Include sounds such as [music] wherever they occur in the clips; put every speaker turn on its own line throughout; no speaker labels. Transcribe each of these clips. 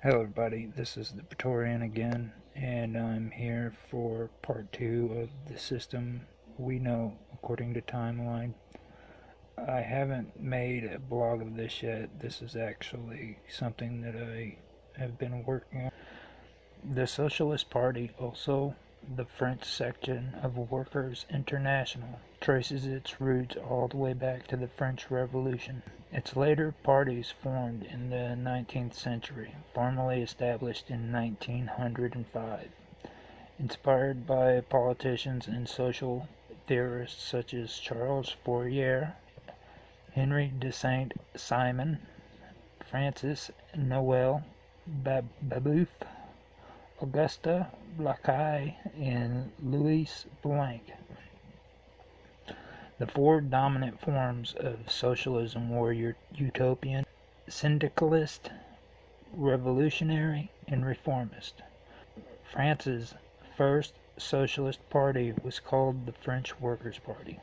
Hello everybody, this is the Praetorian again, and I'm here for part two of the system we know according to timeline. I haven't made a blog of this yet, this is actually something that I have been working on. The Socialist Party, also the French section of Workers' International, traces its roots all the way back to the French Revolution. Its later parties formed in the 19th century, formally established in 1905. Inspired by politicians and social theorists such as Charles Fourier, Henry de Saint Simon, Francis Noel Babeuf, Auguste Blanqui, and Louis Blanc. The four dominant forms of socialism were utopian, syndicalist, revolutionary, and reformist. France's first socialist party was called the French Workers' Party.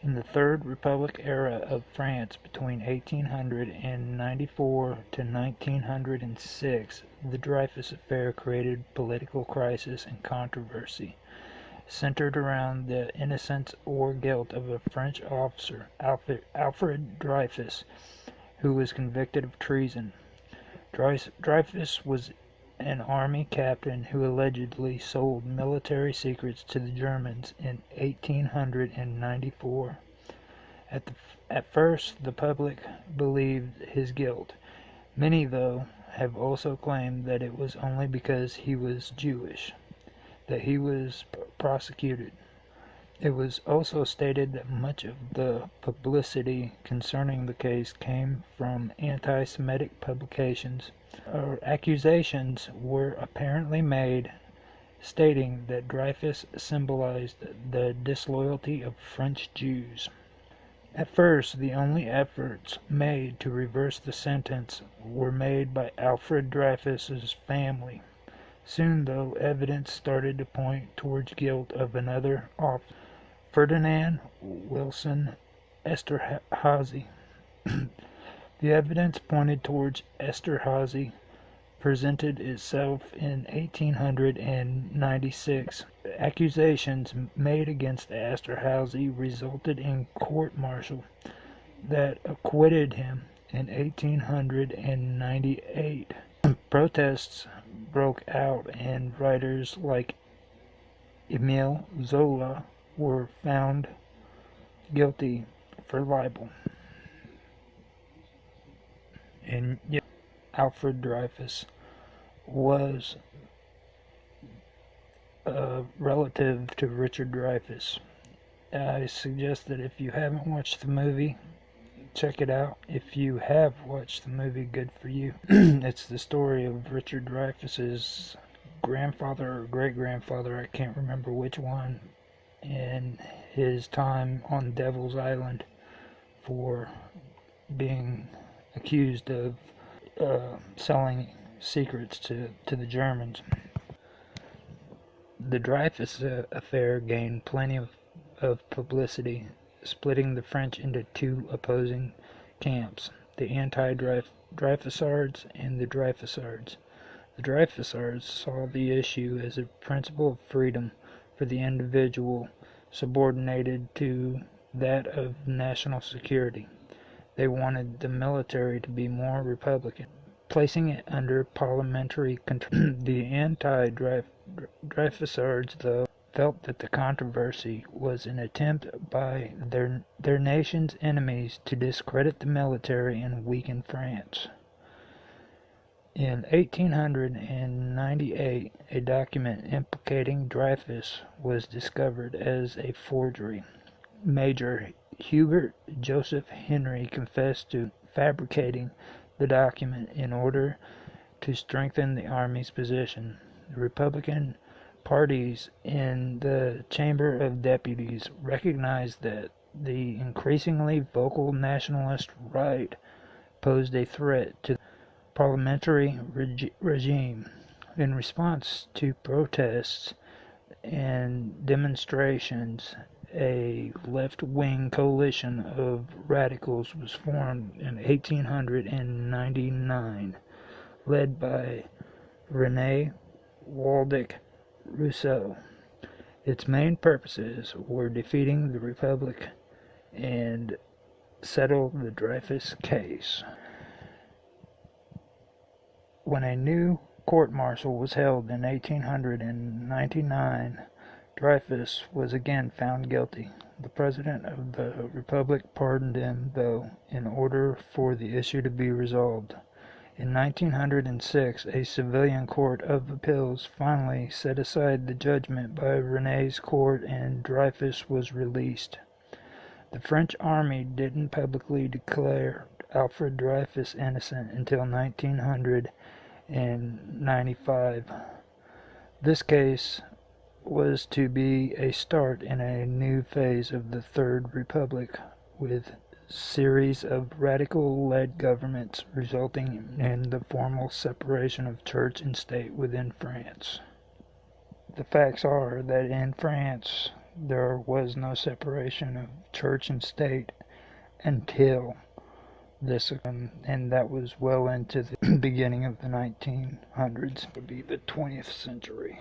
In the Third Republic era of France between 1894 to 1906, the Dreyfus Affair created political crisis and controversy centered around the innocence or guilt of a French officer, Alfred Dreyfus, who was convicted of treason. Dreyfus was an army captain who allegedly sold military secrets to the Germans in 1894. At, the, at first, the public believed his guilt. Many, though, have also claimed that it was only because he was Jewish that he was prosecuted. It was also stated that much of the publicity concerning the case came from anti Semitic publications. accusations were apparently made stating that Dreyfus symbolized the disloyalty of French Jews. At first, the only efforts made to reverse the sentence were made by Alfred Dreyfus's family. Soon, though, evidence started to point towards guilt of another officer, Ferdinand Walsin Esterhazy. [clears throat] the evidence pointed towards Esterhazy presented itself in 1896. Accusations made against Esterhazy resulted in court-martial that acquitted him in 1898. [clears throat] Protests broke out and writers like Emile Zola were found guilty for libel. And yet Alfred Dreyfus was a relative to Richard Dreyfuss. I suggest that if you haven't watched the movie, check it out. If you have watched the movie, good for you. [clears throat] it's the story of Richard Dreyfuss's grandfather or great grandfather, I can't remember which one, in his time on Devil's Island for being accused of uh, selling secrets to, to the Germans. The Dreyfus uh, affair gained plenty of, of publicity splitting the French into two opposing camps, the anti-Dreyfusards and the Dreyfusards. The Dreyfusards saw the issue as a principle of freedom for the individual subordinated to that of national security. They wanted the military to be more republican, placing it under parliamentary control. [clears throat] the anti-Dreyfusards, though, felt that the controversy was an attempt by their, their nation's enemies to discredit the military and weaken France. In 1898, a document implicating Dreyfus was discovered as a forgery. Major Hubert Joseph Henry confessed to fabricating the document in order to strengthen the Army's position. The Republican parties in the Chamber of Deputies recognized that the increasingly vocal nationalist right posed a threat to parliamentary reg regime. In response to protests and demonstrations, a left-wing coalition of radicals was formed in 1899, led by Rene Waldeck Rousseau. Its main purposes were defeating the Republic and settle the Dreyfus case. When a new court-martial was held in 1899, Dreyfus was again found guilty. The President of the Republic pardoned him, though, in order for the issue to be resolved. In 1906 a civilian court of appeals finally set aside the judgment by Rennes court and Dreyfus was released. The French army didn't publicly declare Alfred Dreyfus innocent until 1900 and 95. This case was to be a start in a new phase of the Third Republic with series of radical-led governments resulting in the formal separation of church and state within France. The facts are that in France there was no separation of church and state until this um, and that was well into the [clears throat] beginning of the 1900s would be the 20th century.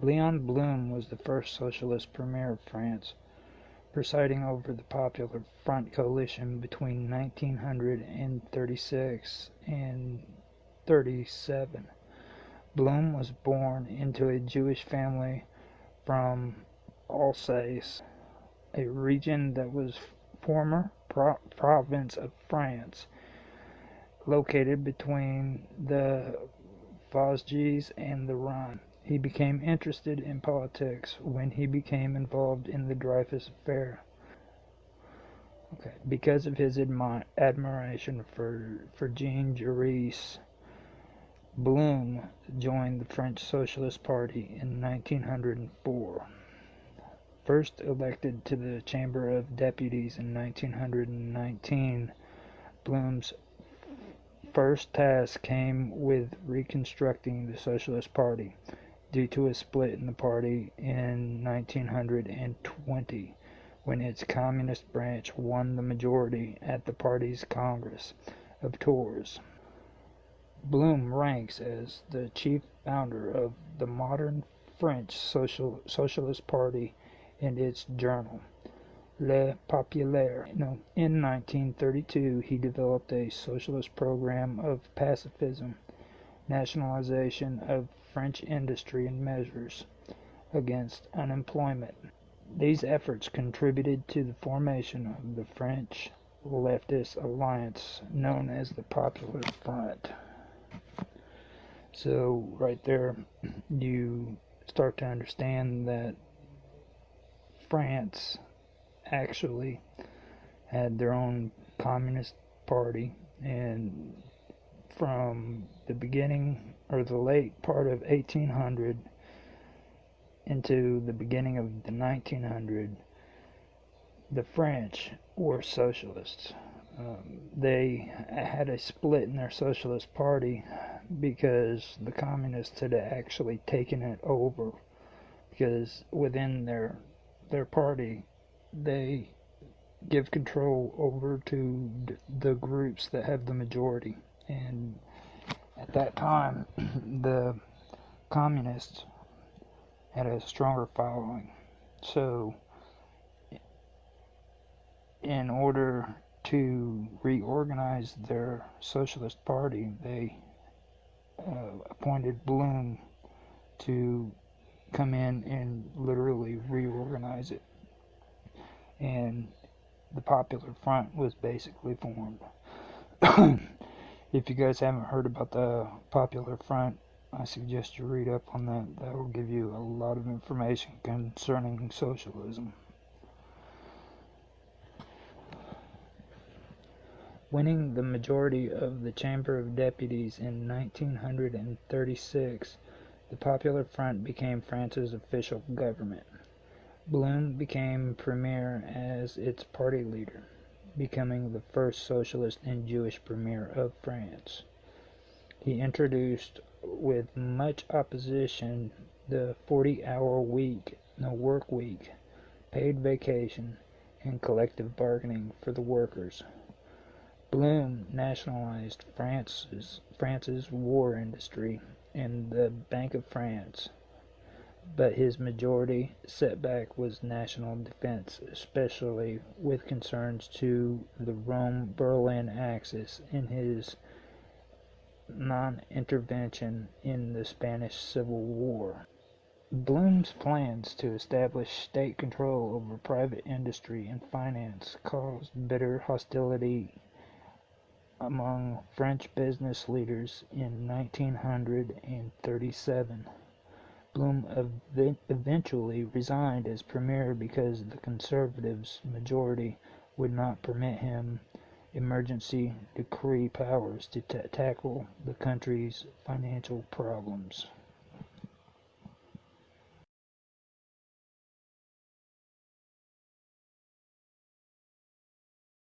Leon blum was the first socialist premier of france presiding over the popular front coalition between 1936 and 37 blum was born into a jewish family from alsace a region that was former pro province of France, located between the Vosges and the Rhine. He became interested in politics when he became involved in the Dreyfus affair. Okay. Because of his admi admiration for, for Jean Jaurès, Blum joined the French Socialist Party in 1904 first elected to the Chamber of Deputies in 1919, Blum's first task came with reconstructing the Socialist Party due to a split in the party in 1920 when its communist branch won the majority at the party's Congress of Tours. Blum ranks as the chief founder of the modern French Social, Socialist Party in its journal, Le Populaire. In 1932, he developed a socialist program of pacifism, nationalization of French industry, and measures against unemployment. These efforts contributed to the formation of the French leftist alliance known as the Popular Front. So, right there, you start to understand that France actually had their own communist party and from the beginning or the late part of 1800 into the beginning of the 1900 the French were socialists. Um, they had a split in their socialist party because the communists had actually taken it over because within their their party, they give control over to the groups that have the majority. And at that time, [clears throat] the communists had a stronger following. So, in order to reorganize their socialist party, they uh, appointed Blum to come in and literally reorganize it. And the Popular Front was basically formed. [coughs] if you guys haven't heard about the Popular Front, I suggest you read up on that. That will give you a lot of information concerning socialism. Winning the majority of the Chamber of Deputies in 1936 the Popular Front became France's official government. Blum became premier as its party leader, becoming the first socialist and Jewish premier of France. He introduced, with much opposition, the 40-hour week, the work week, paid vacation, and collective bargaining for the workers. Blum nationalized France's, France's war industry and the Bank of France, but his majority setback was national defense, especially with concerns to the Rome-Berlin axis and his non-intervention in the Spanish Civil War. Blum's plans to establish state control over private industry and finance caused bitter hostility among French business leaders in 1937. Blum ev eventually resigned as premier because the Conservatives' majority would not permit him emergency decree powers to tackle the country's financial problems.